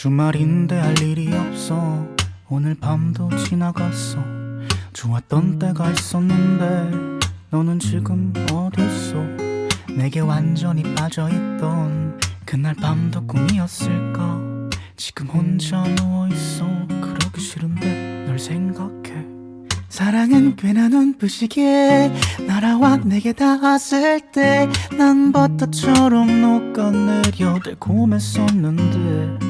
주말인데 할 일이 없어. 오늘 밤도 지나갔어. 좋았던 때가 있었는데 너는 지금 어딨어? 내게 완전히 빠져있던 그날 밤도 꿈이었을까? 지금 혼자 누워있어. 그러기 싫은데 널 생각해. 사랑은 꽤나 눈부시게 날아와 내게 닿았을 때 난 버터처럼 녹아내려 달콤했었는데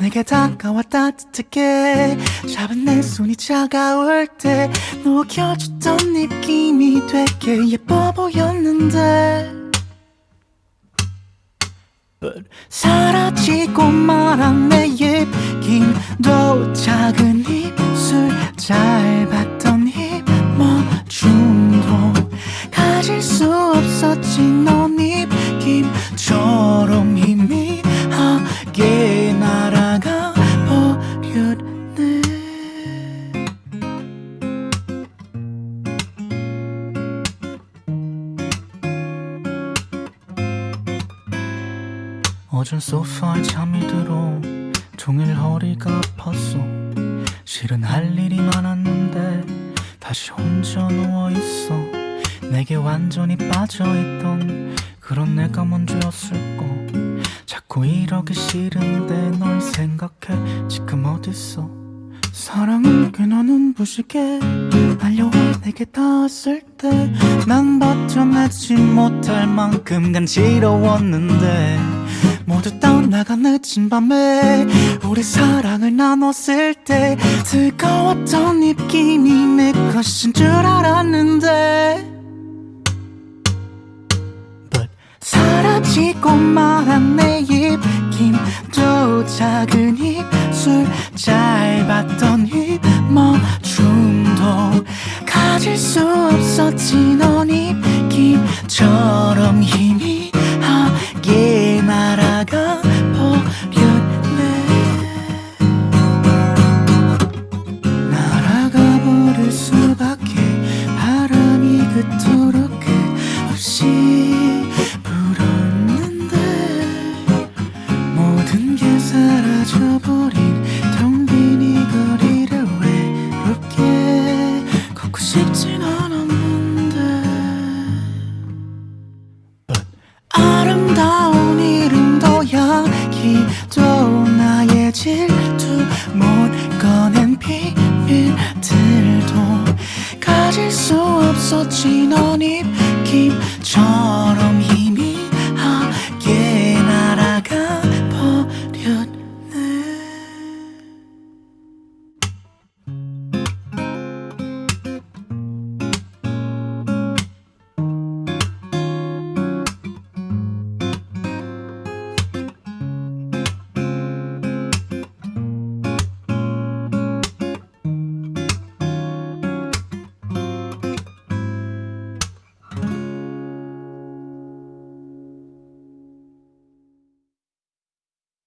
내게 다가와 따뜻하게 잡은 내 손이 차가울 때 녹여줬던 느낌이 되게 예뻐 보였는데. But 사라지고 말한 내 입김도 작은 입술 짧았 어전 소파에 잠이 들어 종일 허리가 아팠어 실은 할 일이 많았는데 다시 혼자 누워있어 내게 완전히 빠져있던 그런 내가 먼저였을까. 자꾸 이러기 싫은데 널 생각해. 지금 어딨어? 사랑은 꽤나 눈부시게 알려와 내게 닿았을 때 난 버텨내지 못할 만큼 간지러웠는데 모두 떠나가 늦은 밤에 우리 사랑을 나눴을 때 뜨거웠던 입김이 내 것인 줄 알았는데. 사라지고 말한 내 입김도 작은 입술 짧았던 입 멈춤도 가질 수 없었지 그토록 끝없이 불었는데 모든 게 사라져버린 텅 빈 이 거리를 외롭게 걷고 싶진 없었지 넌 입김처럼